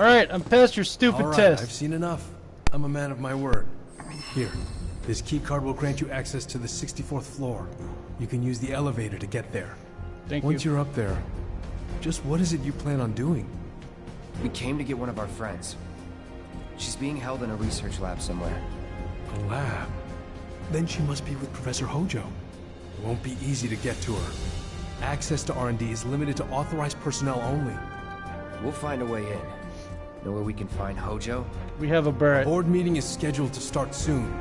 Alright, I'm past your stupid All right, test. I've seen enough. I'm a man of my word. Here, this key card will grant you access to the 64th floor. You can use the elevator to get there. Thank you. Once you. you're up there, just what is it you plan on doing? We came to get one of our friends. She's being held in a research lab somewhere. A lab. Then she must be with Professor Hojo. It won't be easy to get to her. Access to R&D is limited to authorized personnel only. We'll find a way in. Know where we can find Hojo? We have a Barret. Board meeting is scheduled to start soon.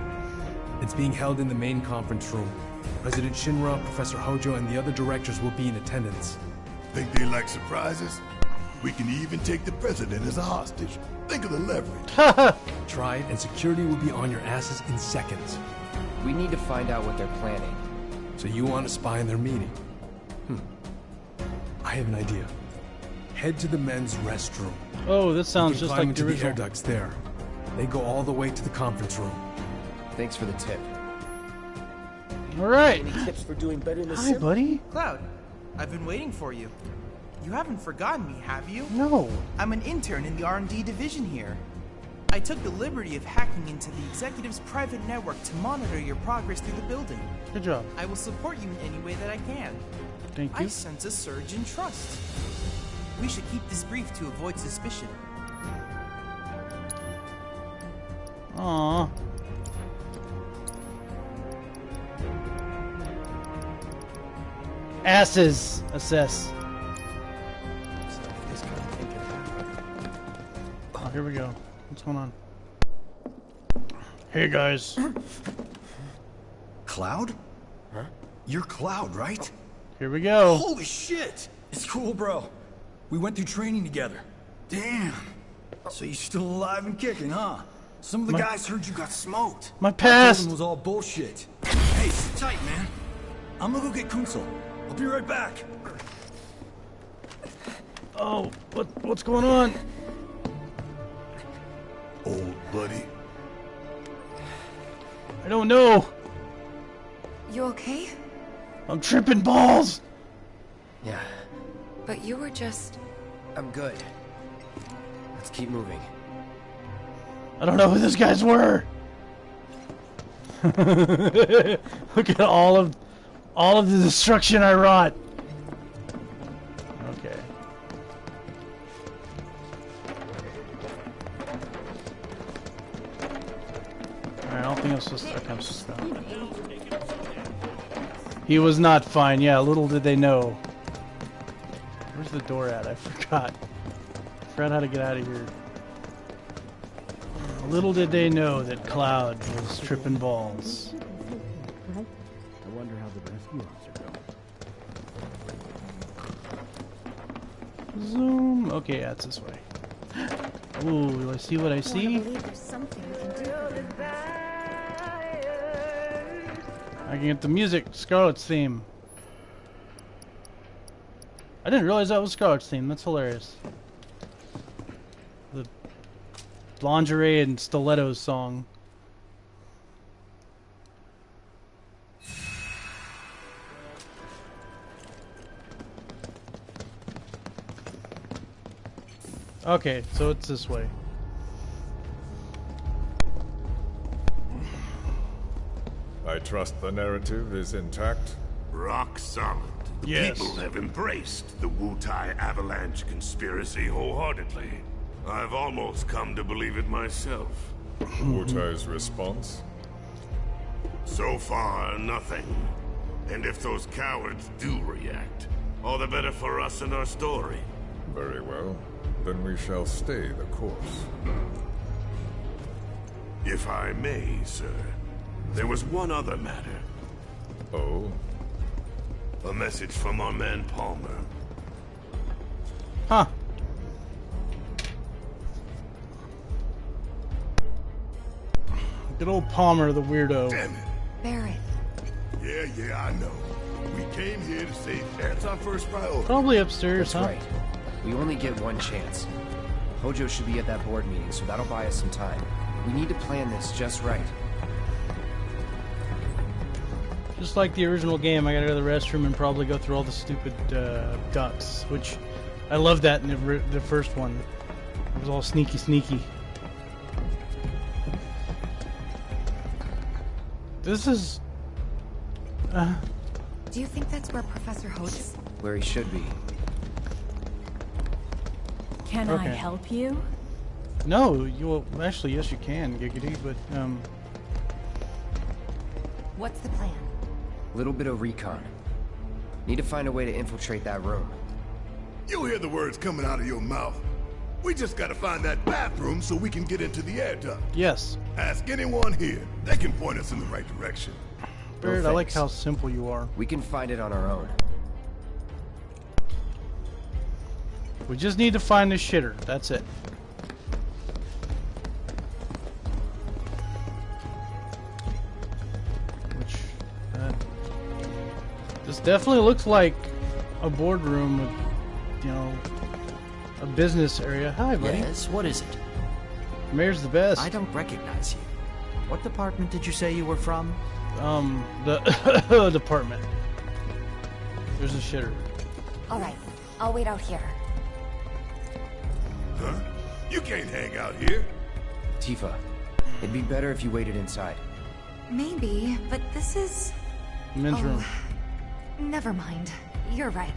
It's being held in the main conference room. President Shinra, Professor Hojo, and the other directors will be in attendance. Think they like surprises? We can even take the president as a hostage. Think of the leverage. Try it, and security will be on your asses in seconds. We need to find out what they're planning. So you want to spy in their meeting? Hmm. I have an idea. Head to the men's restroom. Oh, this sounds can just climb like the into the air ducts there. They go all the way to the conference room. Thanks for the tip. Alright. Any tips for doing better in the Hi, sim? buddy. Cloud, I've been waiting for you. You haven't forgotten me, have you? No. I'm an intern in the R&D division here. I took the liberty of hacking into the executive's private network to monitor your progress through the building. Good job. I will support you in any way that I can. Thank you. I sense a surge in trust. We should keep this brief to avoid suspicion. Aww. Asses. Assess. Oh, here we go. What's going on? Hey guys. Cloud? Huh? You're Cloud, right? Here we go. Holy shit! It's cool, bro. We went through training together. Damn. So you're still alive and kicking, huh? Some of the My- guys heard you got smoked. My I told past. was all bullshit. Hey, sit tight, man. I'm gonna go get Kunsel. I'll be right back. Oh, what what's going on? Old buddy. I don't know. You okay? I'm tripping balls. Yeah, But you were just. I'm good. Let's keep moving. I don't know who those guys were. Look at all of all of the destruction I wrought. Okay. Alright, I don't think I'm supposed to okay, I'm supposed to He was not fine, yeah, little did they know. Where's the door at? I forgot. Forgot how to get out of here. Little did they know that Cloud was tripping balls. I wonder how the rescue officer goes. Zoom. Okay, yeah, it's this way. Ooh, do I see what I see? I can get the music, Scarlet's theme. I didn't realize that was Scarlet's theme. That's hilarious. The lingerie and stilettos song. Okay, so it's this way. I trust the narrative is intact. Rock solid. The Yes. people have embraced the Wutai Avalanche conspiracy wholeheartedly. I've almost come to believe it myself. Wutai's response? So far, nothing. And if those cowards do react, all the better for us and our story. Very well. Then we shall stay the course. If I may, sir, there was one other matter. Oh? A message from our man Palmer. Huh. Good old Palmer, the weirdo. Damn it. Barret. Yeah, yeah, I know. We came here to save. That's our first priority. Probably upstairs, That's huh? right. We only get one chance. Hojo should be at that board meeting, so that'll buy us some time. We need to plan this just right. Just like the original game, I gotta go to the restroom and probably go through all the stupid uh, ducks, which I love that in the, the first one. It was all sneaky, sneaky. This is. Uh, Do you think that's where Professor Hodes? Where he should be. Can I help you? no, you well, actually yes you can, Giggity, but um, What's the plan? Little bit of recon. Need to find a way to infiltrate that room. You hear the words coming out of your mouth. We just gotta find that bathroom so we can get into the air duct. yes, Ask anyone here. They can point us in the right direction. Barret, I like how simple you are. We can find it on our own. We just need to find the shitter. That's it. Definitely looks like a boardroom with, you know, a business area. Hi, buddy. Yes, what is it? Mayor's the best. I don't recognize you. What department did you say you were from? Um, the department. There's a shitter. All right, I'll wait out here. Huh? You can't hang out here. Tifa, it'd be better if you waited inside. Maybe, but this is. Men's Oh. room. Never mind. You're right.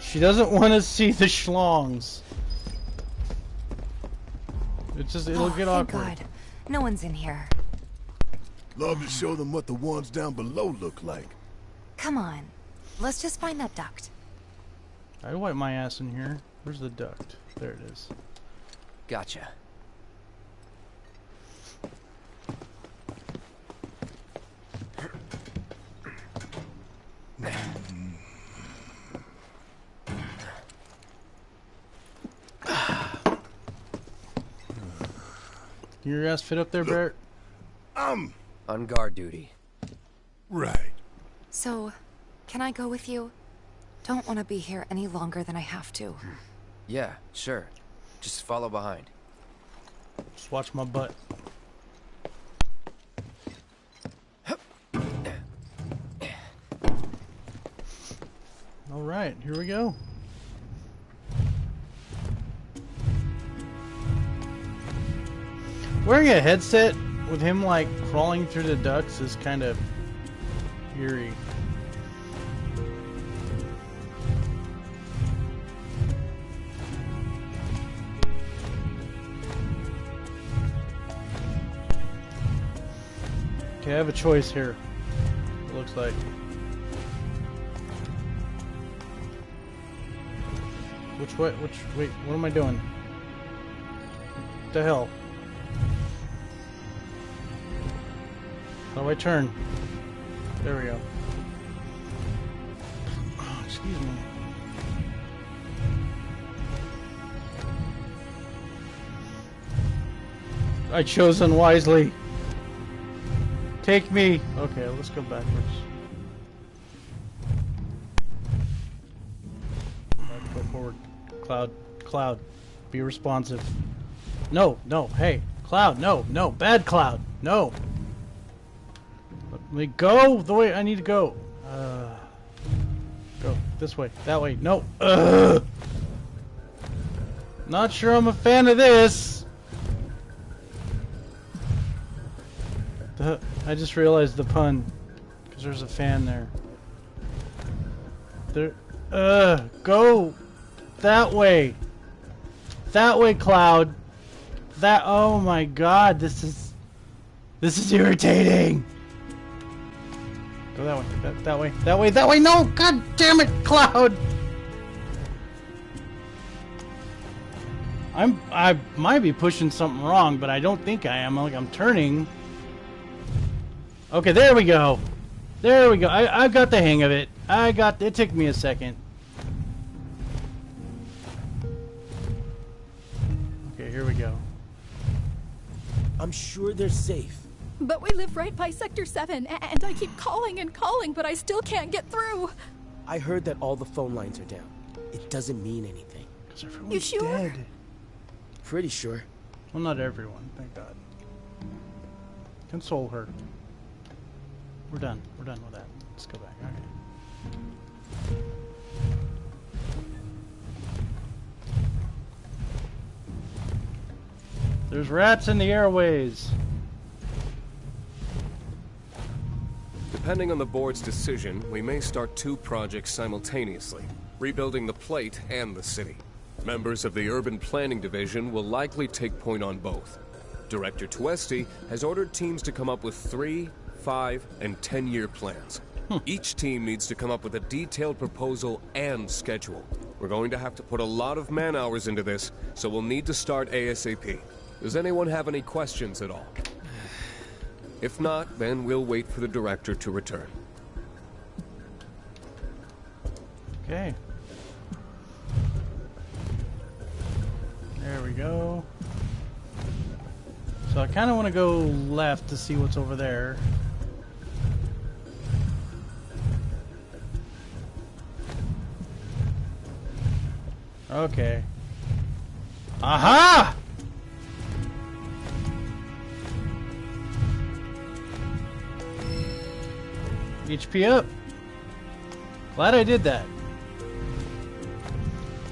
She doesn't want to see the schlongs. It just, it'll oh, get thank awkward. God. No one's in here. Love to show them what the ones down below look like. Come on. Let's just find that duct. I'd wipe my ass in here. Where's the duct? There it is. Gotcha. Can your ass fit up there, Barret? Um, On guard duty. right. So, can I go with you? Don't want to be here any longer than I have to. Yeah, sure. Just follow behind. Just watch my butt. All right, here we go. Wearing a headset with him like crawling through the ducts is kind of eerie. Okay, I have a choice here. It looks like. Which way? Which wait? What am I doing? What the hell? How do I turn? There we go. Oh, excuse me. I chose unwisely. Take me. Okay, let's go backwards. Go forward. Cloud. Cloud. Be responsive. No, no, hey. Cloud, no, no. Bad Cloud. No. Me go the way I need to go. Uh, go this way. That way. No. Ugh. Not sure I'm a fan of this. The, I just realized the pun. Because there's a fan there. There. Go that way. That way, Cloud. That. Oh my god, this is. This is irritating. Go that way. That, that way. That way. That way. No! God damn it, Cloud! I'm. I might be pushing something wrong, but I don't think I am. Like I'm turning. Okay, there we go. There we go. I, I got the hang of it. I got. It took me a second. Okay, here we go. I'm sure they're safe. But we live right by Sector 7, and I keep calling and calling, but I still can't get through. I heard that all the phone lines are down. It doesn't mean anything. Because You everyone's sure? dead. Pretty sure. Well, not everyone, thank God. Console her. We're done. We're done with that. Let's go back. Okay. There's rats in the airways. Depending on the board's decision, we may start two projects simultaneously, rebuilding the plate and the city. Members of the Urban Planning Division will likely take point on both. Director Tuesti has ordered teams to come up with three, five, and ten-year plans. Hmm. Each team needs to come up with a detailed proposal and schedule. We're going to have to put a lot of man-hours into this, so we'll need to start ASAP. Does anyone have any questions at all? If not, then we'll wait for the director to return. Okay. There we go. So I kind of want to go left to see what's over there. Okay. Aha! HP up. Glad I did that.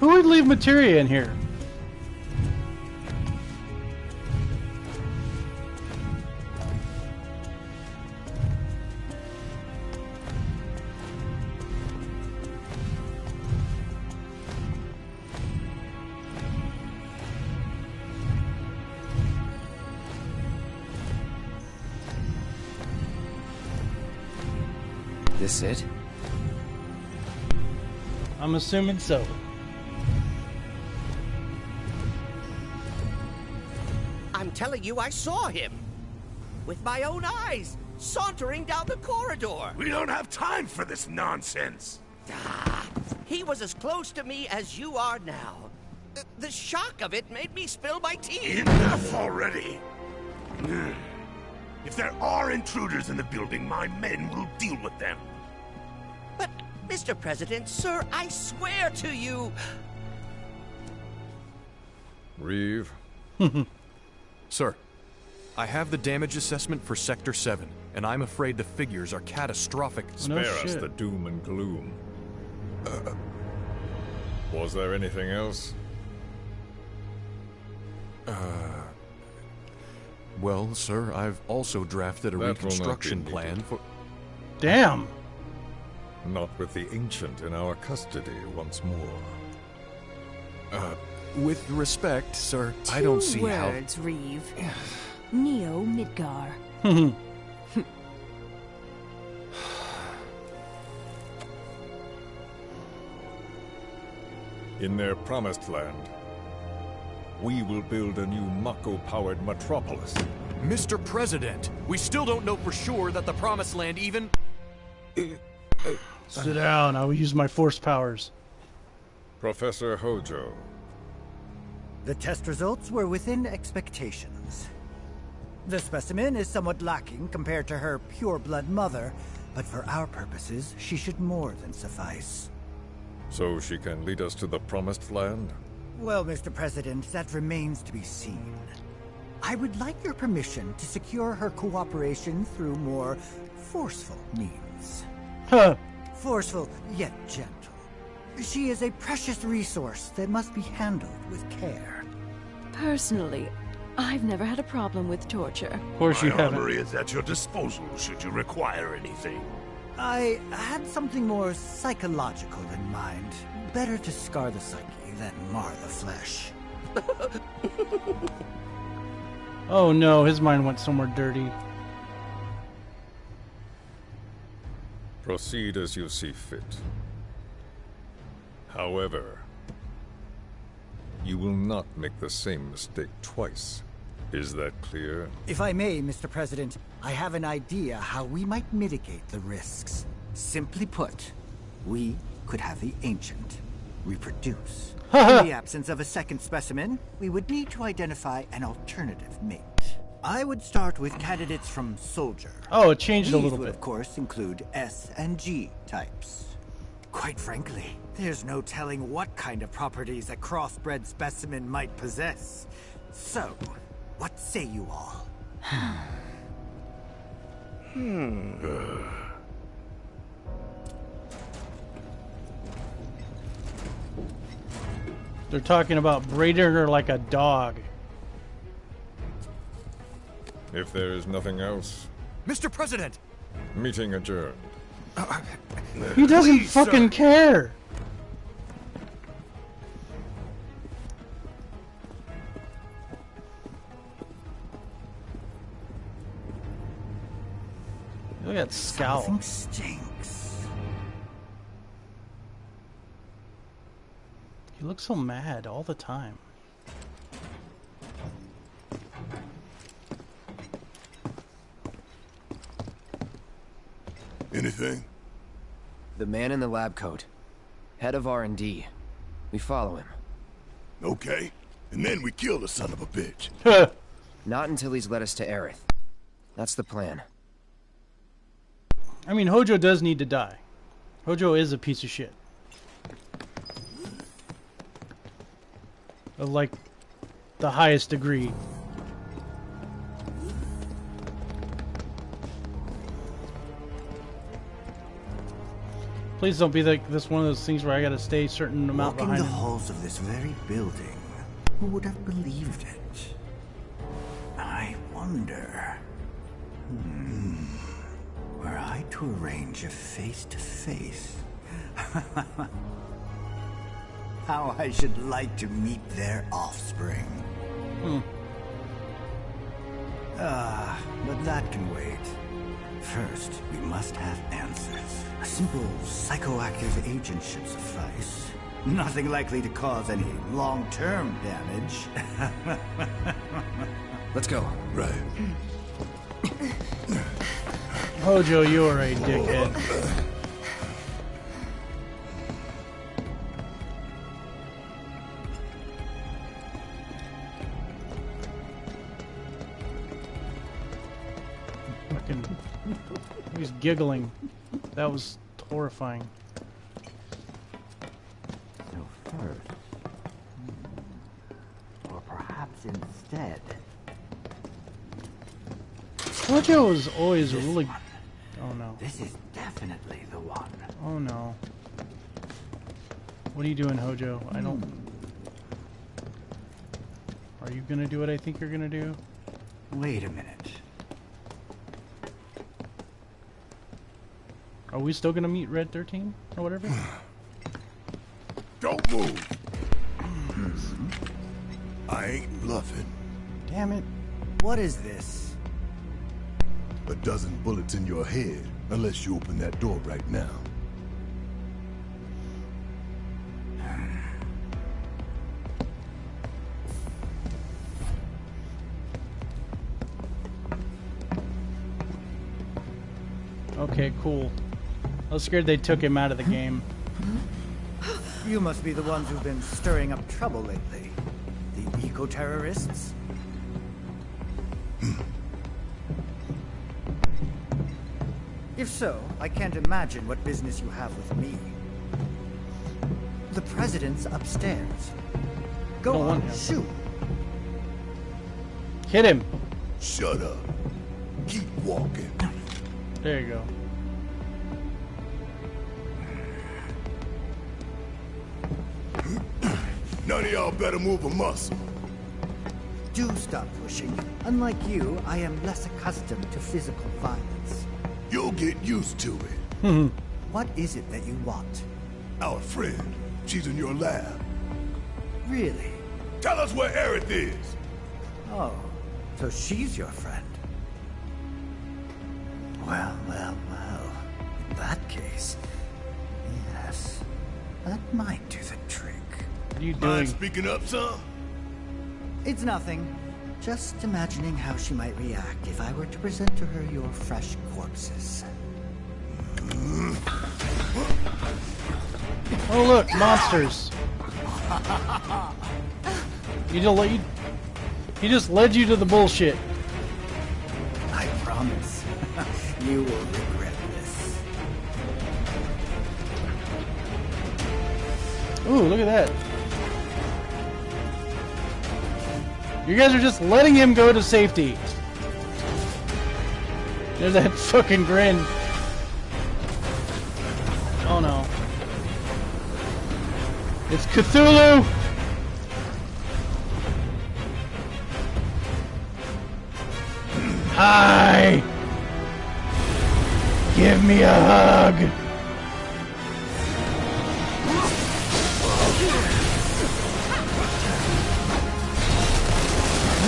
Who would leave materia in here? This it? I'm assuming so. I'm telling you, I saw him. With my own eyes, sauntering down the corridor. We don't have time for this nonsense. Ah, he was as close to me as you are now. The, the shock of it made me spill my tea. Enough already. If there are intruders in the building, my men will deal with them. But, Mr. President, sir, I swear to you. Reeve? Sir, I have the damage assessment for Sector 7, and I'm afraid the figures are catastrophic. Spare us the doom and gloom. Uh, was there anything else? Uh. Well, sir, I've also drafted a That will not be reconstruction plan for. Damn. Not with the Ancient in our custody once more. Uh, with respect, sir, I don't see how. words, Reeve. Neo Midgar. In their promised land, we will build a new Mako-powered metropolis. Mr. President, we still don't know for sure that the Promised Land even. Sit down. I will use my force powers. Professor Hojo, The test results were within expectations. The specimen is somewhat lacking compared to her pure-blood mother, but for our purposes, she should more than suffice. so she can lead us to the promised land? Well, Mr. President, that remains to be seen. I would like your permission to secure her cooperation through more forceful means. Huh. Forceful, yet gentle. She is a precious resource that must be handled with care. Personally, I've never had a problem with torture. Of course My you haven't. armory is at your disposal should you require anything. I had something more psychological in mind. Better to scar the psyche than mar the flesh. Oh no, his mind went somewhere dirty. Proceed as you see fit. However, you will not make the same mistake twice. Is that clear? If I may, Mr. President, I have an idea how we might mitigate the risks. Simply put, we could have the Ancient reproduce. In the absence of a second specimen, we would need to identify an alternative mate. I would start with candidates from Soldier. Oh, it changed a These little would, bit. of course, include S and G types. Quite frankly, there's no telling what kind of properties a crossbred specimen might possess. So, what say you all? Hmm. They're talking about breeding her like a dog. If there is nothing else, Mr. President! meeting adjourned. He doesn't Please, fucking sir. care. Look at that scowl. Something stinks. He looks so mad all the time. Anything? The man in the lab coat. Head of R&D. We follow him. Okay. And then we kill the son of a bitch. Not until he's led us to Aerith. That's the plan. I mean, Hojo does need to die. Hojo is a piece of shit. Of like the highest degree. Please don't be like this one of those things where I gotta stay a certain amount Walking behind the halls of this very building, who would have believed it? I wonder. Hmm. Were I to arrange a face-to-face, how I should like to meet their offspring. Hmm. Ah, but that can wait. First, we must have answers. A simple psychoactive agent should suffice. Nothing likely to cause any long-term damage. Let's go. Right. Hojo, you are a dickhead. He's giggling. That was horrifying. So first, or perhaps instead, Hojo is always really. Oh no. this is definitely the one. Oh no. What are you doing, Hojo? I don't. Hmm. Are you gonna do what I think you're gonna do? Wait a minute. Are we still gonna meet Red 13 or whatever? Don't move. I ain't bluffing. Damn it. What is this? A dozen bullets in your head, unless you open that door right now. Okay, cool. I was scared they took him out of the game. You must be the ones who've been stirring up trouble lately. The eco-terrorists? Hmm. if so, I can't imagine what business you have with me. The president's upstairs. Go Don't on, shoot. Hit him. Shut up. Keep walking. There you go. None of y'all better move a muscle. Do stop pushing. Unlike you, I am less accustomed to physical violence. You'll get used to it. Mm-hmm. What is it that you want? Our friend, she's in your lab. Really? Tell us where Aerith is. Oh, so she's your friend. Well, well, well. In that case, yes, that might do the trick. What are you Mind speaking up, son? It's nothing. Just imagining how she might react if I were to present to her your fresh corpses. Oh look, monsters. You just, you, he just led you to the bullshit. I promise. you will regret this. Ooh, look at that. You guys are just letting him go to safety. There's that fucking grin. Oh no. It's Cthulhu! Hi! Give me a hug!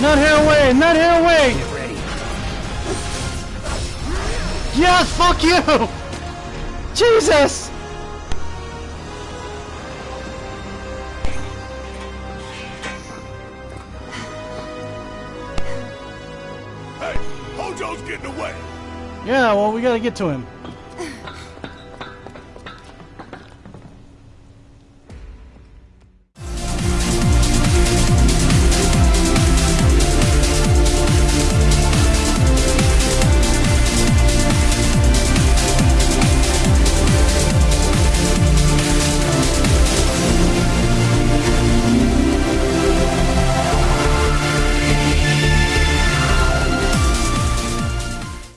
Not here away! Not here away! Get ready. Yes, fuck you! Jesus! Hey, Hojo's getting away. Yeah, well, we gotta get to him.